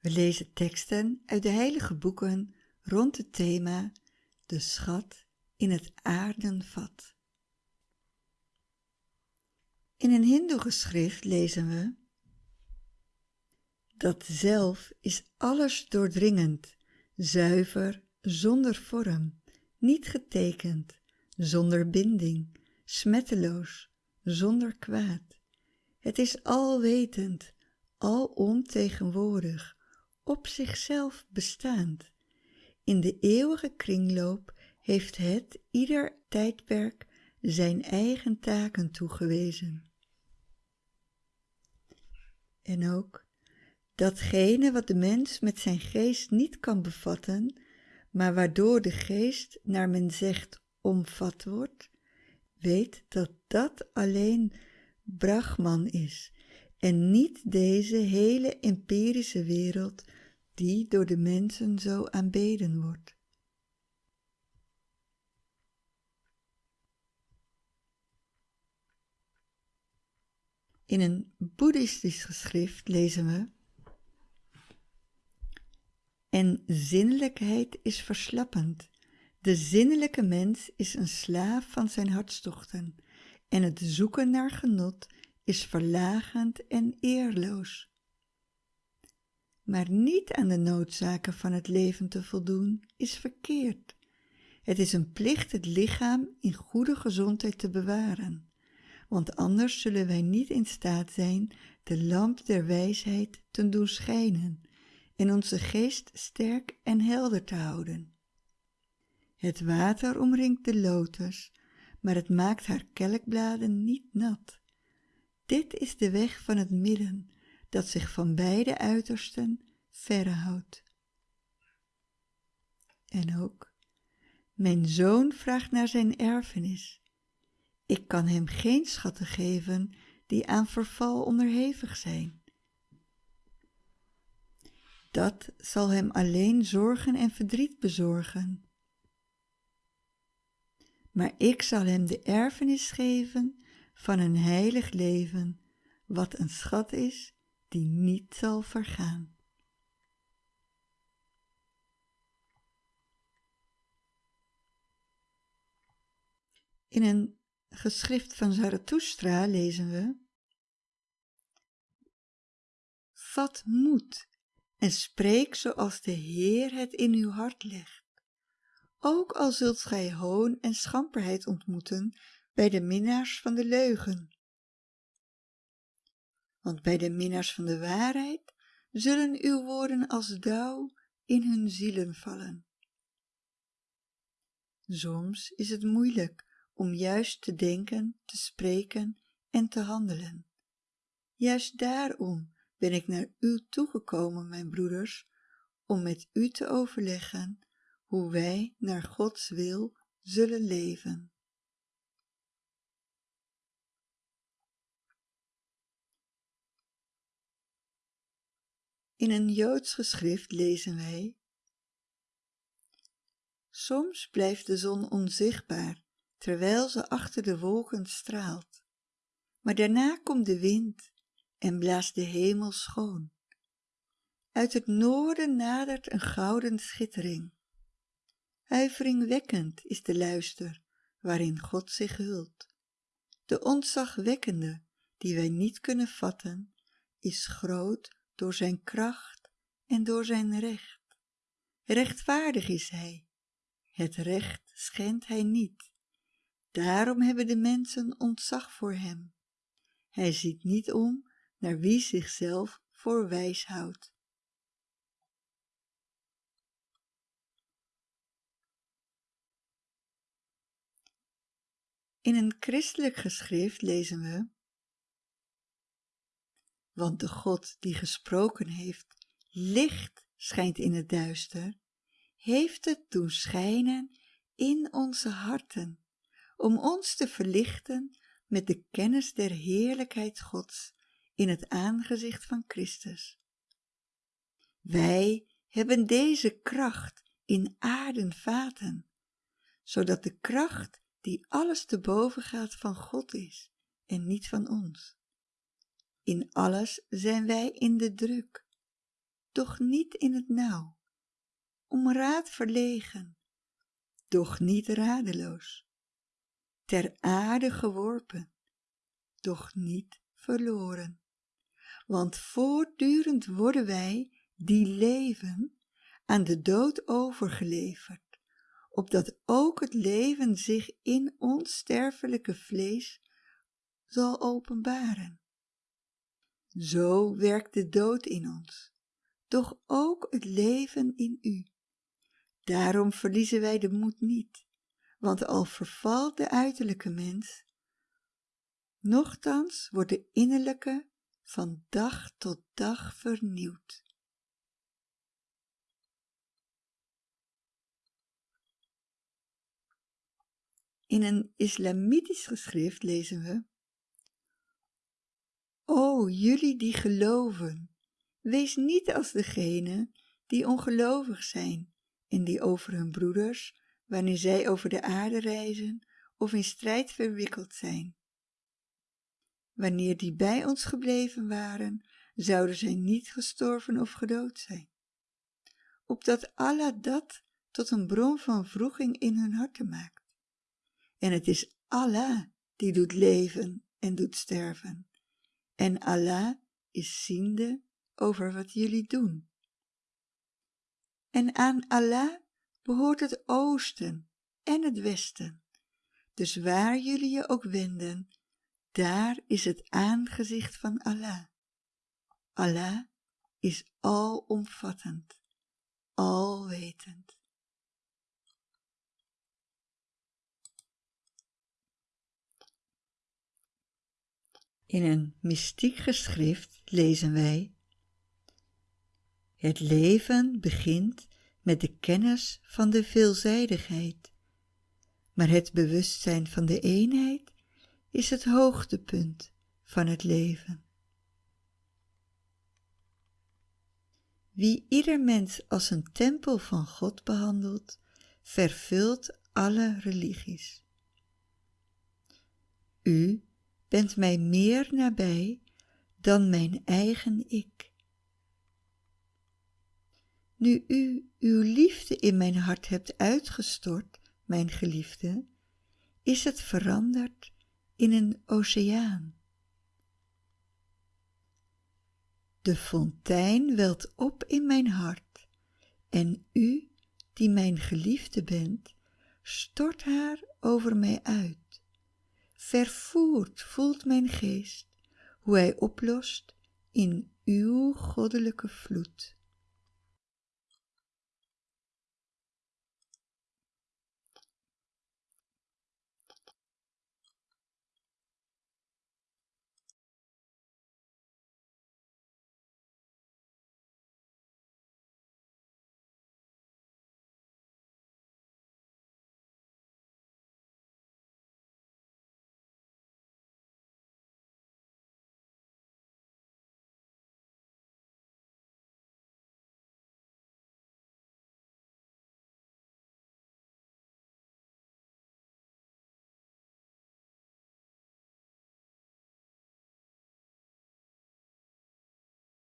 We lezen teksten uit de heilige boeken rond het thema De schat in het aardenvat. In een hindoe-geschrift lezen we Dat zelf is alles doordringend, zuiver, zonder vorm, niet getekend, zonder binding, smetteloos, zonder kwaad. Het is alwetend, alomtegenwoordig, op zichzelf bestaand. In de eeuwige kringloop heeft het ieder tijdperk zijn eigen taken toegewezen. En ook datgene wat de mens met zijn geest niet kan bevatten, maar waardoor de geest, naar men zegt, omvat wordt, weet dat dat alleen Brahman is en niet deze hele empirische wereld die door de mensen zo aanbeden wordt. In een boeddhistisch geschrift lezen we En zinnelijkheid is verslappend. De zinnelijke mens is een slaaf van zijn hartstochten en het zoeken naar genot is verlagend en eerloos maar niet aan de noodzaken van het leven te voldoen, is verkeerd. Het is een plicht het lichaam in goede gezondheid te bewaren, want anders zullen wij niet in staat zijn de lamp der wijsheid te doen schijnen en onze geest sterk en helder te houden. Het water omringt de lotus, maar het maakt haar kelkbladen niet nat. Dit is de weg van het midden, dat zich van beide uitersten verre houdt. En ook, mijn zoon vraagt naar zijn erfenis. Ik kan hem geen schatten geven die aan verval onderhevig zijn. Dat zal hem alleen zorgen en verdriet bezorgen. Maar ik zal hem de erfenis geven van een heilig leven, wat een schat is die niet zal vergaan. In een geschrift van Zarathustra lezen we Vat moed en spreek zoals de Heer het in uw hart legt. Ook al zult gij hoon en schamperheid ontmoeten bij de minnaars van de leugen want bij de minnaars van de waarheid zullen uw woorden als dauw in hun zielen vallen. Soms is het moeilijk om juist te denken, te spreken en te handelen. Juist daarom ben ik naar u toegekomen, mijn broeders, om met u te overleggen hoe wij naar Gods wil zullen leven. In een Joods geschrift lezen wij Soms blijft de zon onzichtbaar terwijl ze achter de wolken straalt, maar daarna komt de wind en blaast de hemel schoon. Uit het noorden nadert een gouden schittering. Huiveringwekkend is de luister waarin God zich hult. De ontzagwekkende, die wij niet kunnen vatten, is groot door zijn kracht en door zijn recht. Rechtvaardig is hij, het recht schendt hij niet. Daarom hebben de mensen ontzag voor hem. Hij ziet niet om naar wie zichzelf voor wijs houdt. In een christelijk geschrift lezen we want de God die gesproken heeft, licht schijnt in het duister, heeft het doen schijnen in onze harten, om ons te verlichten met de kennis der heerlijkheid Gods in het aangezicht van Christus. Wij hebben deze kracht in aarden vaten, zodat de kracht die alles te boven gaat van God is en niet van ons. In alles zijn wij in de druk. doch niet in het nauw, om raad verlegen, doch niet radeloos, ter aarde geworpen, doch niet verloren. Want voortdurend worden wij, die leven, aan de dood overgeleverd, opdat ook het leven zich in ons sterfelijke vlees zal openbaren. Zo werkt de dood in ons, doch ook het leven in u. Daarom verliezen wij de moed niet, want al vervalt de uiterlijke mens, nochtans wordt de innerlijke van dag tot dag vernieuwd. In een islamitisch geschrift lezen we O jullie die geloven, wees niet als degene die ongelovig zijn en die over hun broeders, wanneer zij over de aarde reizen of in strijd verwikkeld zijn. Wanneer die bij ons gebleven waren, zouden zij niet gestorven of gedood zijn. Opdat Allah dat tot een bron van vroeging in hun harten maakt. En het is Allah die doet leven en doet sterven. En Allah is ziende over wat jullie doen. En aan Allah behoort het oosten en het westen. Dus waar jullie je ook wenden, daar is het aangezicht van Allah. Allah is alomvattend, alwetend. In een mystiek geschrift lezen wij Het leven begint met de kennis van de veelzijdigheid, maar het bewustzijn van de eenheid is het hoogtepunt van het leven. Wie ieder mens als een tempel van God behandelt, vervult alle religies. U bent mij meer nabij dan mijn eigen ik. Nu u uw liefde in mijn hart hebt uitgestort, mijn geliefde, is het veranderd in een oceaan. De fontein welt op in mijn hart en u, die mijn geliefde bent, stort haar over mij uit. Vervoerd voelt mijn geest hoe hij oplost in uw goddelijke vloed.